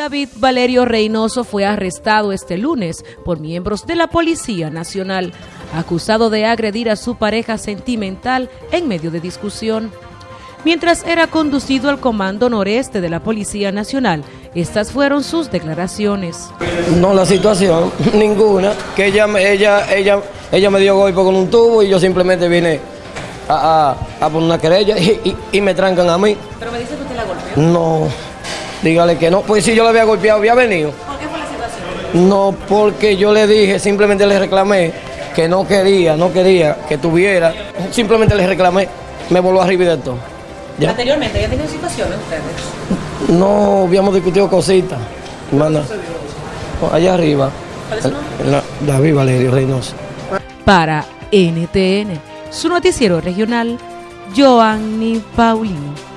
David Valerio Reynoso fue arrestado este lunes por miembros de la Policía Nacional, acusado de agredir a su pareja sentimental en medio de discusión. Mientras era conducido al Comando Noreste de la Policía Nacional, estas fueron sus declaraciones. No, la situación, ninguna, que ella, ella, ella, ella me dio golpe con un tubo y yo simplemente vine a, poner una querella y, me trancan a mí. ¿Pero me dice que usted la golpeó? No. Dígale que no. Pues si yo le había golpeado, había venido. ¿Por qué fue la situación? No, porque yo le dije, simplemente le reclamé que no quería, no quería que tuviera. Simplemente le reclamé, me volvió arriba y de todo. ¿Anteriormente ya tenido situaciones ustedes? No, habíamos discutido cositas. Hermana, allá arriba. ¿Cuál es su nombre? David Valerio Reynoso. Para NTN, su noticiero regional, Joanny Paulino.